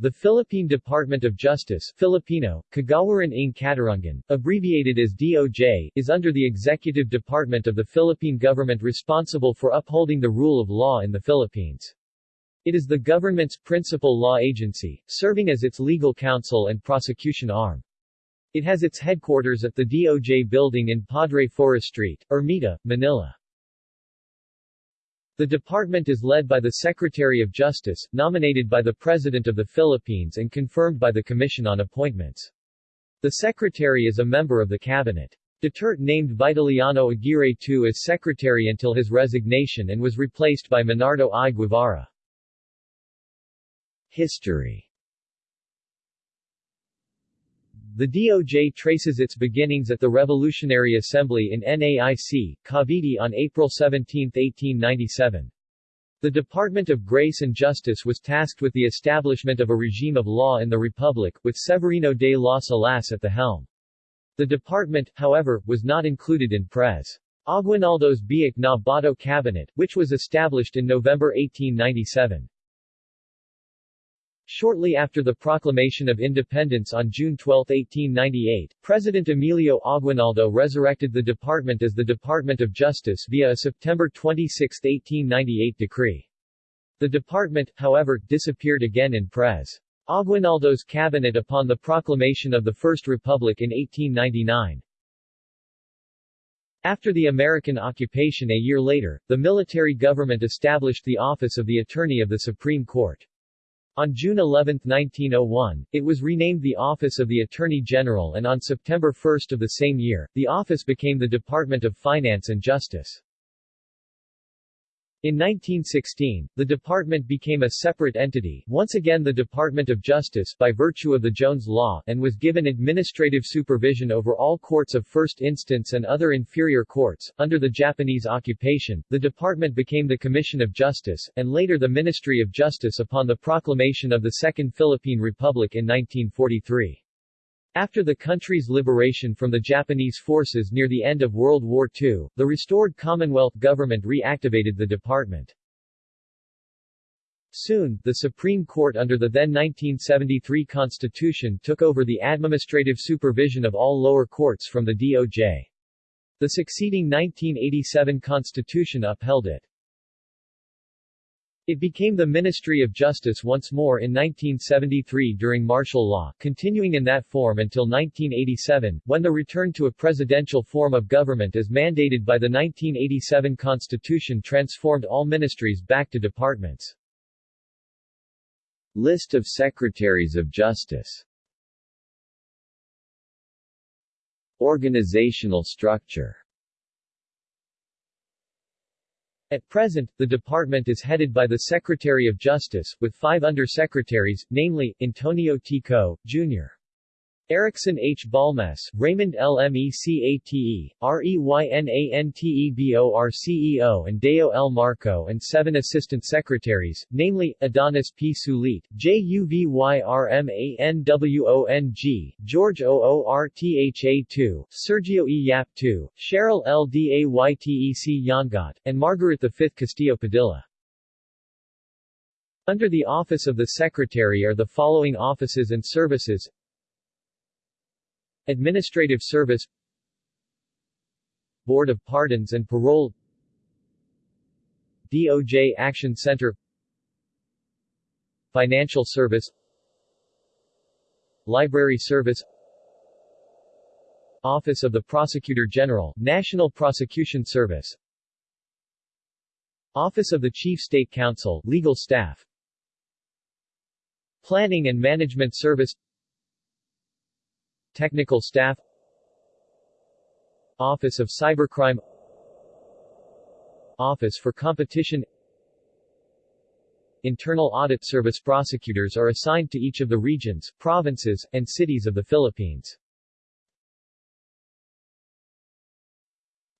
The Philippine Department of Justice Filipino, Kagawaran ng Katarungan, abbreviated as DOJ, is under the executive department of the Philippine government responsible for upholding the rule of law in the Philippines. It is the government's principal law agency, serving as its legal counsel and prosecution arm. It has its headquarters at the DOJ building in Padre Faura Street, Ermita, Manila. The department is led by the Secretary of Justice, nominated by the President of the Philippines and confirmed by the Commission on Appointments. The Secretary is a member of the Cabinet. Duterte named Vitaliano Aguirre II as Secretary until his resignation and was replaced by Menardo I. Guevarra. History The DOJ traces its beginnings at the Revolutionary Assembly in NAIC, Cavite on April 17, 1897. The Department of Grace and Justice was tasked with the establishment of a regime of law in the Republic, with Severino de las Alas at the helm. The department, however, was not included in Pres. Aguinaldo's Biak na Bato cabinet, which was established in November 1897. Shortly after the proclamation of independence on June 12, 1898, President Emilio Aguinaldo resurrected the department as the Department of Justice via a September 26, 1898 decree. The department, however, disappeared again in Pres. Aguinaldo's cabinet upon the proclamation of the First Republic in 1899. After the American occupation a year later, the military government established the office of the Attorney of the Supreme Court. On June 11, 1901, it was renamed the Office of the Attorney General and on September 1 of the same year, the office became the Department of Finance and Justice. In 1916, the department became a separate entity, once again the Department of Justice, by virtue of the Jones Law, and was given administrative supervision over all courts of first instance and other inferior courts. Under the Japanese occupation, the department became the Commission of Justice, and later the Ministry of Justice upon the proclamation of the Second Philippine Republic in 1943. After the country's liberation from the Japanese forces near the end of World War II, the restored Commonwealth government reactivated the department. Soon, the Supreme Court under the then 1973 Constitution took over the administrative supervision of all lower courts from the DOJ. The succeeding 1987 Constitution upheld it. It became the Ministry of Justice once more in 1973 during martial law, continuing in that form until 1987, when the return to a presidential form of government as mandated by the 1987 Constitution transformed all ministries back to departments. List of Secretaries of Justice Organizational structure At present, the department is headed by the Secretary of Justice, with five under-secretaries, namely, Antonio T. Kho, Jr. Erickson H. Balmes, Raymond L. Mecate, Reynantebor and Deo L. Marco and seven assistant secretaries, namely, Adonis P. Sulit, Juvyrmanwong, George Ortha II, Sergio E. Yap II, Cheryl L. Daytec Yangat, and Margaret V. Castillo Padilla. Under the Office of the Secretary are the following offices and services Administrative Service Board of Pardons and Parole DOJ Action Center Financial Service Library Service Office of the Prosecutor General, National Prosecution Service Office of the Chief State Counsel, Legal Staff Planning and Management Service Technical Staff Office of Cybercrime Office for Competition Internal Audit Service prosecutors are assigned to each of the regions, provinces, and cities of the Philippines.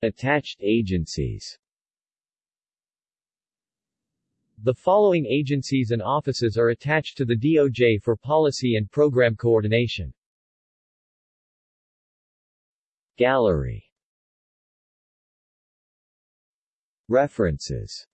Attached agencies The following agencies and offices are attached to the DOJ for policy and program coordination. Gallery. References